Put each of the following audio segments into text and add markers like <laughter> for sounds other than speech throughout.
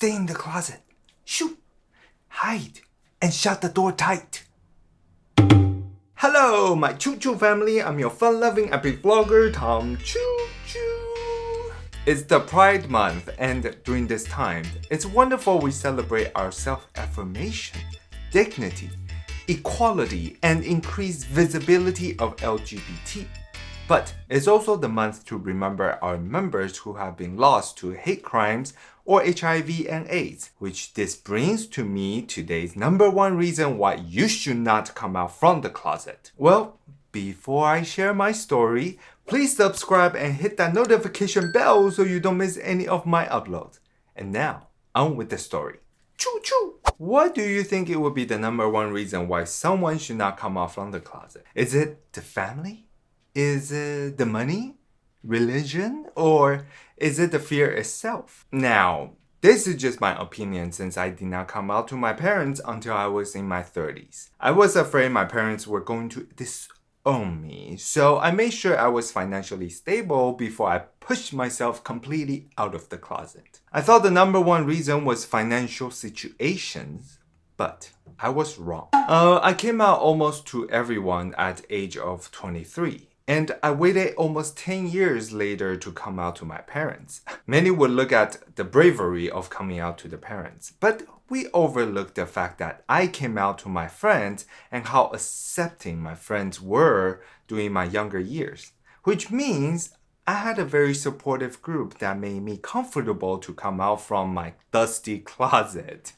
stay in the closet. Shoot, hide, and shut the door tight. Hello, my Choo Choo family. I'm your fun-loving epic vlogger, Tom Choo Choo. It's the Pride Month, and during this time, it's wonderful we celebrate our self-affirmation, dignity, equality, and increased visibility of LGBT. But it's also the month to remember our members who have been lost to hate crimes or HIV and AIDS, which this brings to me today's number one reason why you should not come out from the closet. Well, before I share my story, please subscribe and hit that notification bell so you don't miss any of my uploads. And now, on with the story. Choo choo! What do you think it would be the number one reason why someone should not come out from the closet? Is it the family? Is it the money? Religion? Or is it the fear itself? Now, this is just my opinion since I did not come out to my parents until I was in my 30s. I was afraid my parents were going to disown me, so I made sure I was financially stable before I pushed myself completely out of the closet. I thought the number one reason was financial situations, but I was wrong. Uh, I came out almost to everyone at age of 23. And I waited almost 10 years later to come out to my parents. Many would look at the bravery of coming out to the parents, but we overlook the fact that I came out to my friends and how accepting my friends were during my younger years. Which means I had a very supportive group that made me comfortable to come out from my dusty <laughs> closet.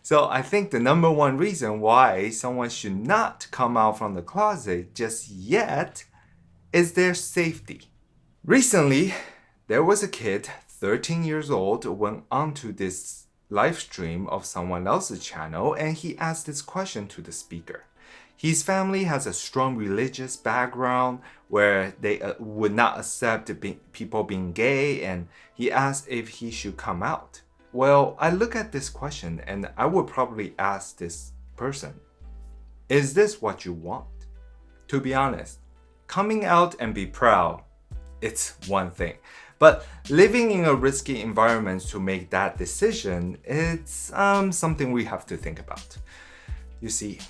So I think the number one reason why someone should not come out from the closet just yet is their safety. Recently, there was a kid, 13 years old, went onto this live stream of someone else's channel and he asked this question to the speaker. His family has a strong religious background where they uh, would not accept be people being gay and he asked if he should come out. Well, I look at this question and I would probably ask this person, is this what you want? To be honest, coming out and be proud, it's one thing. But living in a risky environment to make that decision, it's um, something we have to think about. You see,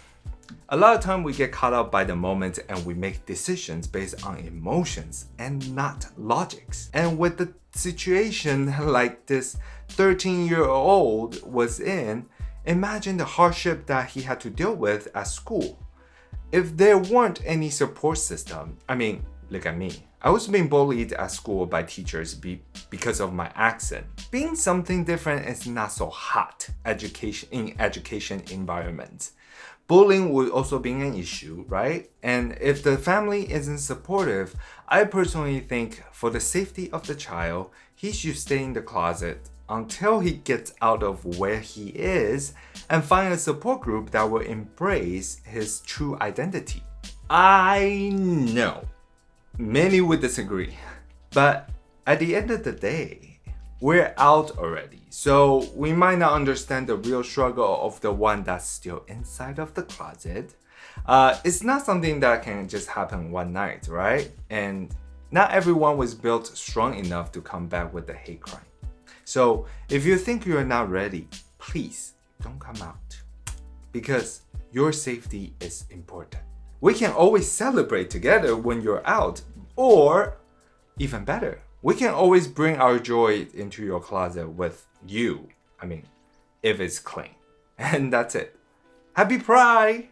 a lot of time we get caught up by the moment and we make decisions based on emotions and not logics. And with the situation <laughs> like this 13 year old was in, imagine the hardship that he had to deal with at school if there weren't any support system, I mean, look at me. I was being bullied at school by teachers be because of my accent. Being something different is not so hot education in education environments. Bullying would also be an issue, right? And if the family isn't supportive, I personally think for the safety of the child, he should stay in the closet until he gets out of where he is and find a support group that will embrace his true identity. I know many would disagree, but at the end of the day, we're out already. So we might not understand the real struggle of the one that's still inside of the closet. Uh, it's not something that can just happen one night, right? And not everyone was built strong enough to come back with the hate crime. So if you think you're not ready, please don't come out because your safety is important. We can always celebrate together when you're out or even better, we can always bring our joy into your closet with you. I mean, if it's clean. <laughs> And that's it. Happy Pride!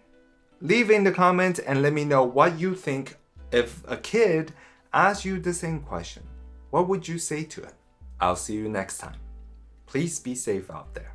Leave in the comments and let me know what you think if a kid asks you the same question. What would you say to it? I'll see you next time. Please be safe out there.